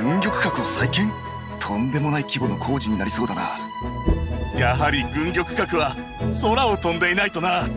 軍玉閣を再建？とんでもない規模の工事になりそうだな。やはり軍玉閣は空を飛んでいないとな。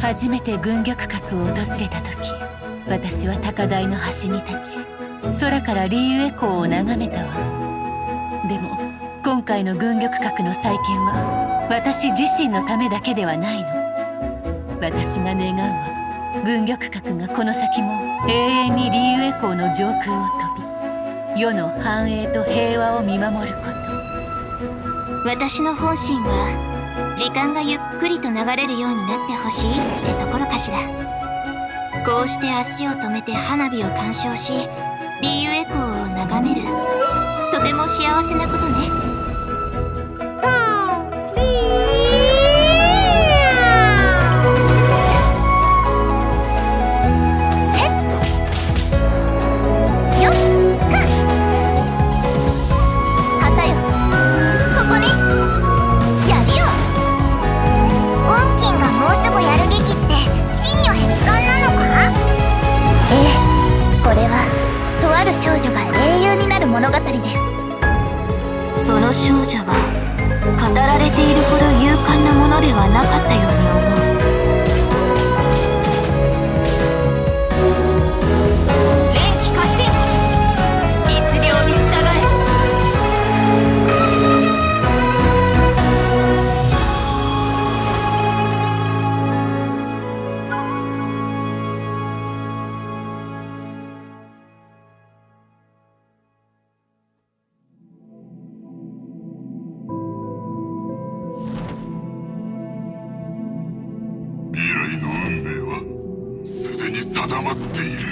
初めて軍玉閣を訪れた時私は高台の端に立ち空からリーウェ港を眺めたわ。でも今回の軍玉閣の再建は私自身のためだけではないの。私が願うは軍玉閣がこの先も永遠にリーウェ港の上空を飛び世の繁栄と平和を見守ること。私の本心は時間がゆっくりと流れるようになってほしいってところかしら。こうして足を止めて花火を鑑賞しリーウェ港を眺める。とても幸せなことね。その少女は語られているほど勇敢なものではなかったように思う。not needed.